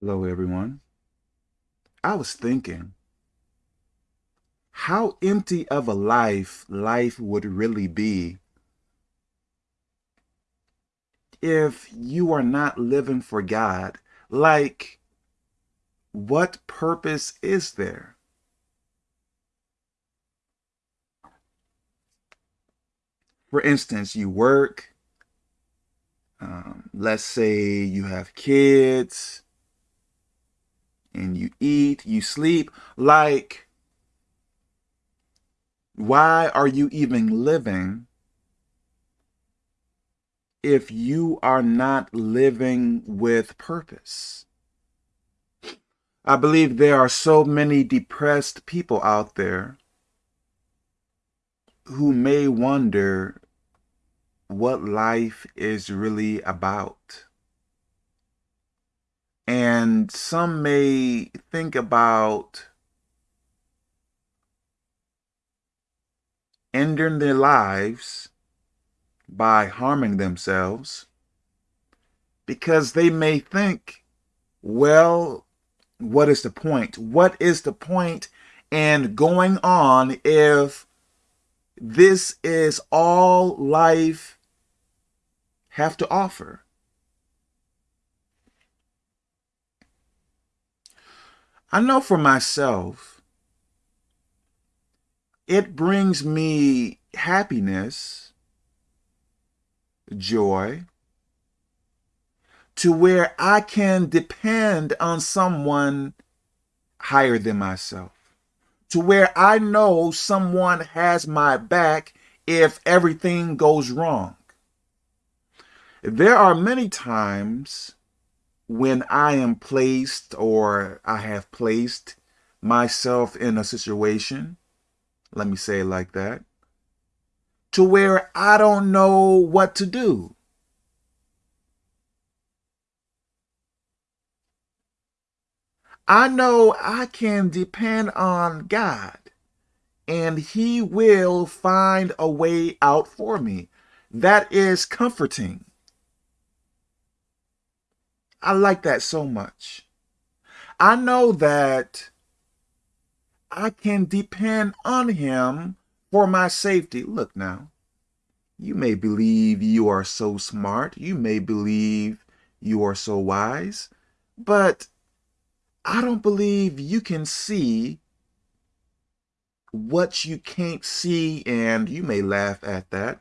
Hello, everyone. I was thinking how empty of a life life would really be if you are not living for God. Like, what purpose is there? For instance, you work, um, let's say you have kids, and you eat, you sleep. Like, why are you even living if you are not living with purpose? I believe there are so many depressed people out there who may wonder what life is really about. And some may think about ending their lives by harming themselves because they may think, well, what is the point? What is the point in going on if this is all life have to offer? I know for myself, it brings me happiness, joy, to where I can depend on someone higher than myself, to where I know someone has my back if everything goes wrong. There are many times when I am placed or I have placed myself in a situation, let me say it like that, to where I don't know what to do. I know I can depend on God and he will find a way out for me. That is comforting. I like that so much. I know that I can depend on him for my safety. Look now, you may believe you are so smart. You may believe you are so wise, but I don't believe you can see what you can't see, and you may laugh at that.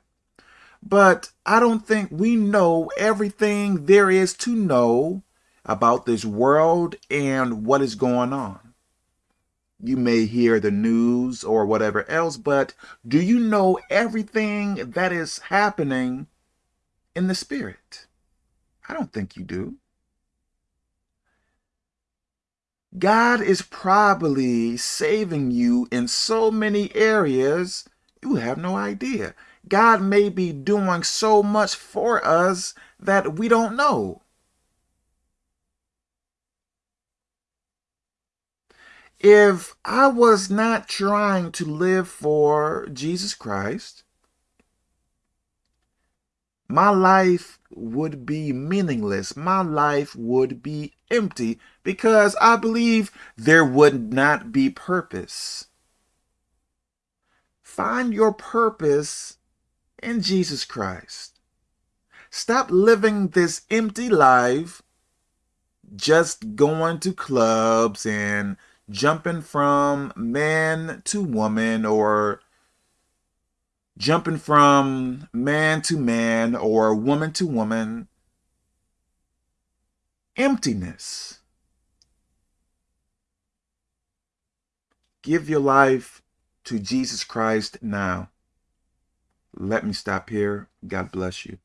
But I don't think we know everything there is to know about this world and what is going on. You may hear the news or whatever else, but do you know everything that is happening in the spirit? I don't think you do. God is probably saving you in so many areas you have no idea. God may be doing so much for us that we don't know. If I was not trying to live for Jesus Christ, my life would be meaningless. My life would be empty because I believe there would not be purpose. Find your purpose in Jesus Christ. Stop living this empty life just going to clubs and jumping from man to woman or jumping from man to man or woman to woman. Emptiness. Give your life to Jesus Christ now. Let me stop here. God bless you.